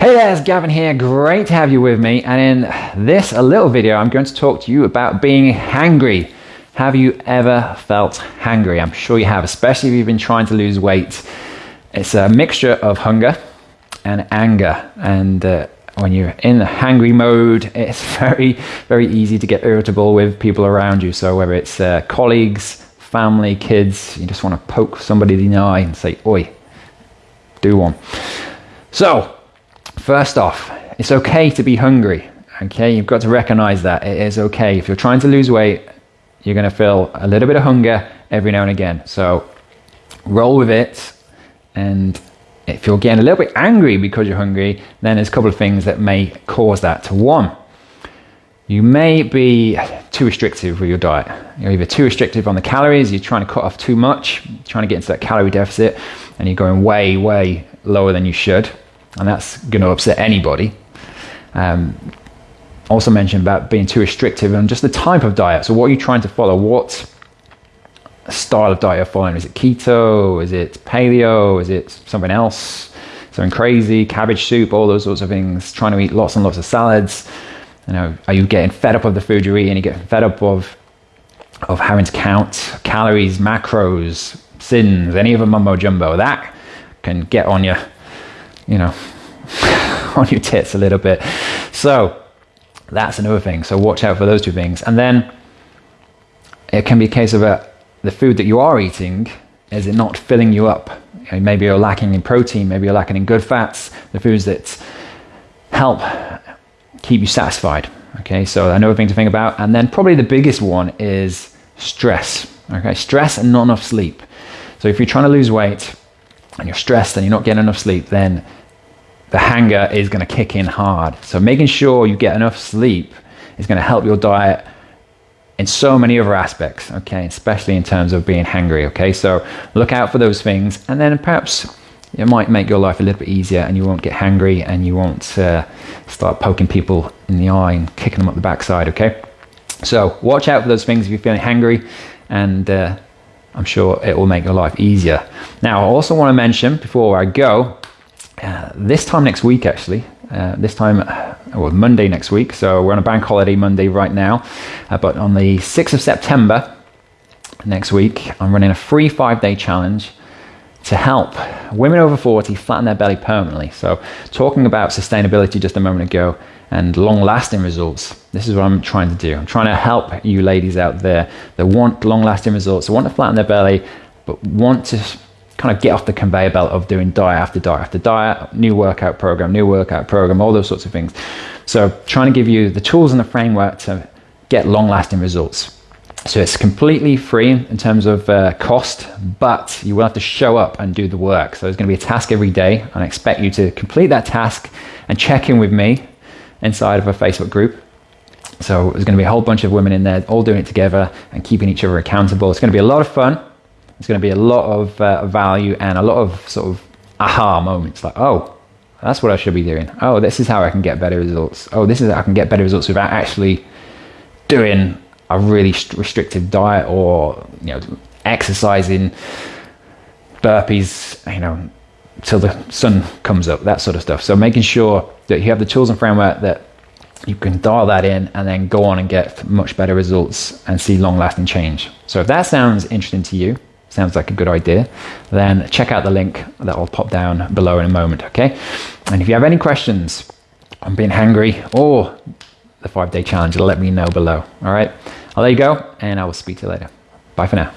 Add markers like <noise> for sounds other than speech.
Hey there, it's Gavin here. Great to have you with me. And in this a little video, I'm going to talk to you about being hangry. Have you ever felt hangry? I'm sure you have, especially if you've been trying to lose weight. It's a mixture of hunger and anger. And uh, when you're in the hangry mode, <laughs> it's very, very easy to get irritable with people around you. So whether it's uh, colleagues, family, kids, you just want to poke somebody in the eye and say, oi, do one. So, first off, it's okay to be hungry. Okay, you've got to recognize that it is okay. If you're trying to lose weight, you're going to feel a little bit of hunger every now and again. So, roll with it. And if you're getting a little bit angry because you're hungry, then there's a couple of things that may cause that. One, you may be too restrictive with your diet. You're either too restrictive on the calories, you're trying to cut off too much, trying to get into that calorie deficit, and you're going way, way lower than you should and that's going to upset anybody. Um, also mentioned about being too restrictive and just the type of diet. So, what are you trying to follow? What style of diet you're following? Is it keto? Is it paleo? Is it something else? Something crazy? Cabbage soup? All those sorts of things. Trying to eat lots and lots of salads. You know, are you getting fed up of the food you're eating? You getting fed up of of having to count calories, macros, sins, any of a mumbo jumbo? That can get on you you know, <laughs> on your tits a little bit. So that's another thing. So watch out for those two things. And then it can be a case of a, uh, the food that you are eating, is it not filling you up? Maybe you're lacking in protein, maybe you're lacking in good fats, the foods that help keep you satisfied. Okay, so another thing to think about. And then probably the biggest one is stress. Okay, stress and not enough sleep. So if you're trying to lose weight and you're stressed and you're not getting enough sleep, then the hanger is going to kick in hard. So making sure you get enough sleep is going to help your diet in so many other aspects, okay, especially in terms of being hungry, okay? So look out for those things and then perhaps it might make your life a little bit easier and you won't get hungry and you won't uh, start poking people in the eye and kicking them up the backside, okay? So watch out for those things if you're feeling hungry and uh, I'm sure it will make your life easier. Now, I also want to mention before I go uh, this time next week, actually, uh, this time, uh, well, Monday next week. So we're on a bank holiday Monday right now. Uh, but on the 6th of September next week, I'm running a free five day challenge to help women over 40 flatten their belly permanently. So, talking about sustainability just a moment ago and long lasting results, this is what I'm trying to do. I'm trying to help you ladies out there that want long lasting results, that want to flatten their belly, but want to kind of get off the conveyor belt of doing diet after diet after diet, new workout program, new workout program, all those sorts of things. So, trying to give you the tools and the framework to get long lasting results. So, it's completely free in terms of uh, cost, but you will have to show up and do the work. So, there's going to be a task every day, and I expect you to complete that task and check in with me inside of a Facebook group. So, there's going to be a whole bunch of women in there all doing it together and keeping each other accountable. It's going to be a lot of fun. It's going to be a lot of uh, value and a lot of sort of aha moments like, oh, that's what I should be doing. Oh, this is how I can get better results. Oh, this is how I can get better results without actually doing a really restrictive diet or, you know, exercising burpees, you know, till the sun comes up, that sort of stuff. So making sure that you have the tools and framework that you can dial that in and then go on and get much better results and see long lasting change. So if that sounds interesting to you, sounds like a good idea, then check out the link that I'll pop down below in a moment, okay? And if you have any questions on being hungry or the five day challenge, let me know below, all right? I'll let you go and I will speak to you later. Bye for now.